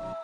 you